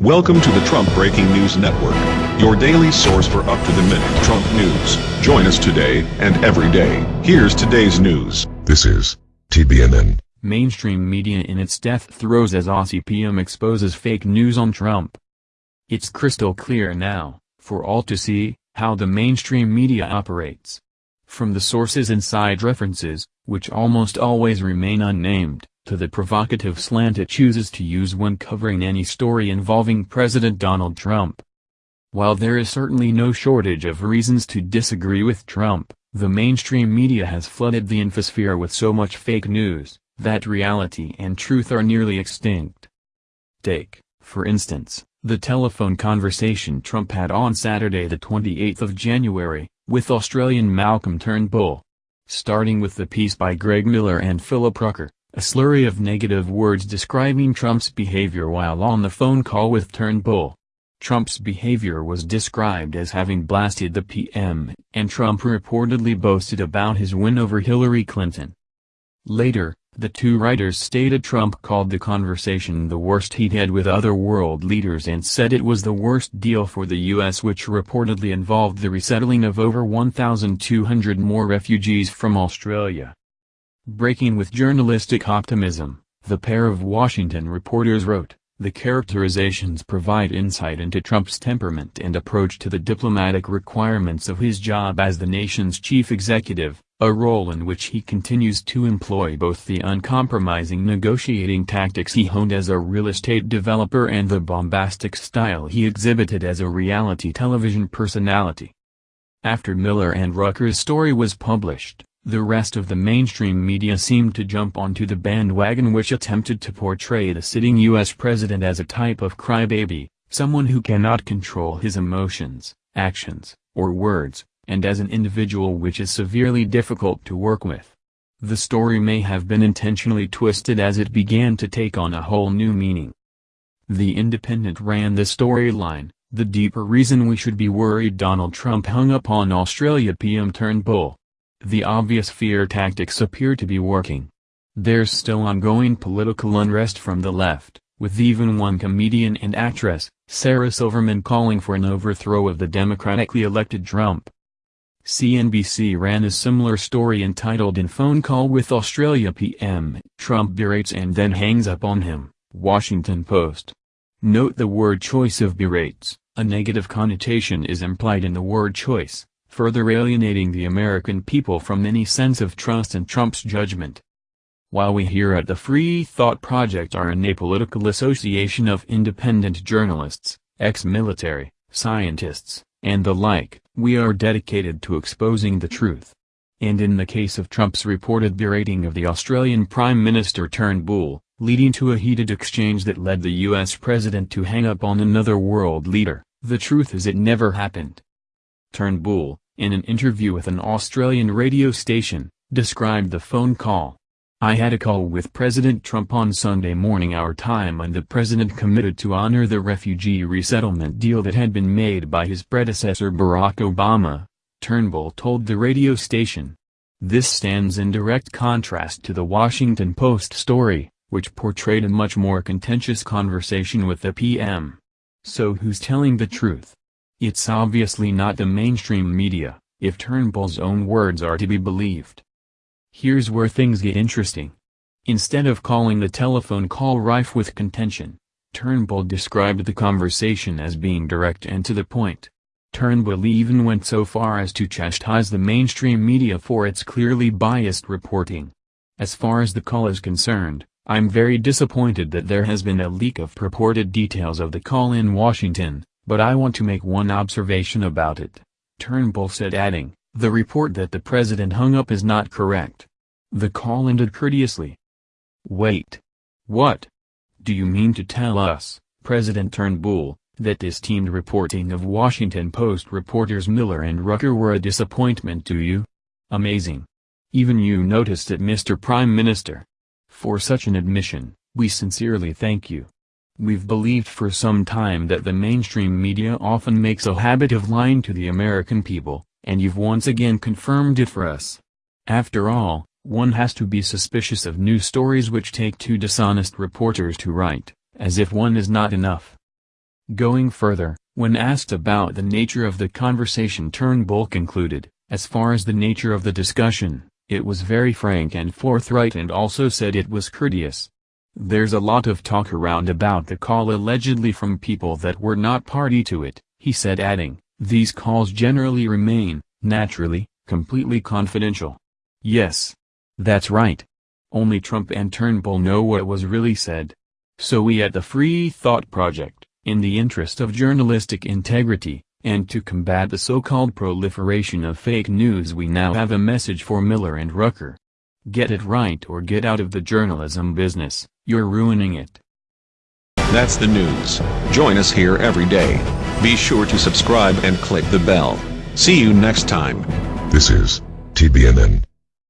Welcome to the Trump Breaking News Network, your daily source for up-to-the-minute Trump news. Join us today and every day. Here's today's news. This is TBNN. Mainstream media in its death throes as Aussie PM exposes fake news on Trump. It's crystal clear now, for all to see, how the mainstream media operates. From the sources inside references, which almost always remain unnamed, to the provocative slant it chooses to use when covering any story involving President Donald Trump. While there is certainly no shortage of reasons to disagree with Trump, the mainstream media has flooded the infosphere with so much fake news, that reality and truth are nearly extinct. Take, for instance, the telephone conversation Trump had on Saturday the 28th of January, with Australian Malcolm Turnbull. Starting with the piece by Greg Miller and Philip Rucker, a slurry of negative words describing Trump's behavior while on the phone call with Turnbull. Trump's behavior was described as having blasted the PM, and Trump reportedly boasted about his win over Hillary Clinton. Later, the two writers stated Trump called the conversation the worst he'd had with other world leaders and said it was the worst deal for the U.S. which reportedly involved the resettling of over 1,200 more refugees from Australia. Breaking with journalistic optimism, the pair of Washington reporters wrote, the characterizations provide insight into Trump's temperament and approach to the diplomatic requirements of his job as the nation's chief executive, a role in which he continues to employ both the uncompromising negotiating tactics he honed as a real estate developer and the bombastic style he exhibited as a reality television personality. After Miller and Rucker's story was published, the rest of the mainstream media seemed to jump onto the bandwagon which attempted to portray the sitting U.S. president as a type of crybaby, someone who cannot control his emotions, actions, or words, and as an individual which is severely difficult to work with. The story may have been intentionally twisted as it began to take on a whole new meaning. The Independent ran the storyline, the deeper reason we should be worried Donald Trump hung up on Australia PM Turnbull. The obvious fear tactics appear to be working. There's still ongoing political unrest from the left, with even one comedian and actress, Sarah Silverman calling for an overthrow of the democratically elected Trump. CNBC ran a similar story entitled In Phone Call with Australia PM, Trump berates and then hangs up on him, Washington Post. Note the word choice of berates, a negative connotation is implied in the word choice further alienating the American people from any sense of trust in Trump's judgment. While we here at the Free Thought Project are an apolitical association of independent journalists, ex-military, scientists, and the like, we are dedicated to exposing the truth. And in the case of Trump's reported berating of the Australian Prime Minister Turnbull, leading to a heated exchange that led the US president to hang up on another world leader, the truth is it never happened. Turnbull, in an interview with an Australian radio station, described the phone call. I had a call with President Trump on Sunday morning our time and the president committed to honor the refugee resettlement deal that had been made by his predecessor Barack Obama, Turnbull told the radio station. This stands in direct contrast to the Washington Post story, which portrayed a much more contentious conversation with the PM. So who's telling the truth? It's obviously not the mainstream media, if Turnbull's own words are to be believed. Here's where things get interesting. Instead of calling the telephone call rife with contention, Turnbull described the conversation as being direct and to the point. Turnbull even went so far as to chastise the mainstream media for its clearly biased reporting. As far as the call is concerned, I'm very disappointed that there has been a leak of purported details of the call in Washington, but I want to make one observation about it. Turnbull said adding, the report that the president hung up is not correct. The call ended courteously. Wait. What? Do you mean to tell us, President Turnbull, that this teamed reporting of Washington Post reporters Miller and Rucker were a disappointment to you? Amazing. Even you noticed it Mr. Prime Minister. For such an admission, we sincerely thank you. We've believed for some time that the mainstream media often makes a habit of lying to the American people, and you've once again confirmed it for us. After all, one has to be suspicious of news stories which take two dishonest reporters to write, as if one is not enough. Going further, when asked about the nature of the conversation Turnbull concluded, as far as the nature of the discussion, it was very frank and forthright and also said it was courteous. There's a lot of talk around about the call allegedly from people that were not party to it, he said adding, these calls generally remain, naturally, completely confidential. Yes. That's right. Only Trump and Turnbull know what was really said. So we at the Free Thought Project, in the interest of journalistic integrity, and to combat the so-called proliferation of fake news we now have a message for Miller and Rucker. Get it right or get out of the journalism business, you're ruining it. That's the news. Join us here every day. Be sure to subscribe and click the bell. See you next time. This is TBNN.